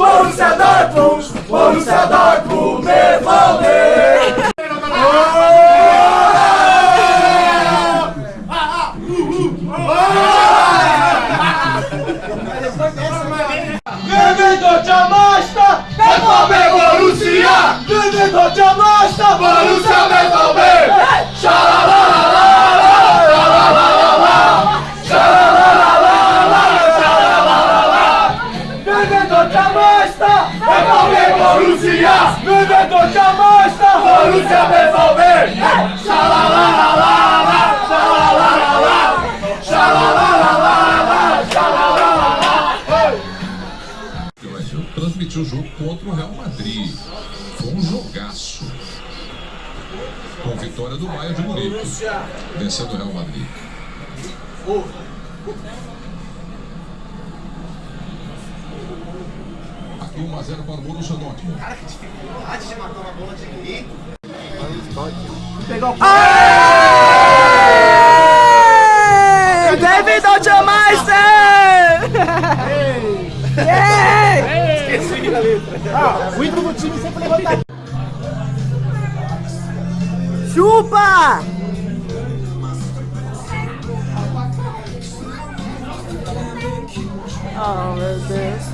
Borussia Dortmund, transmitiu o jogo contra o Real Madrid. Foi um jogaço. Com vitória do Bayern de Munique. Vencendo o Real Madrid. Aqui 1 a 0 para o Borussia Dortmund. David Altmeister! Esqueci a letra. o ídolo do time sempre levanta. Chupa! Oh, meu Deus.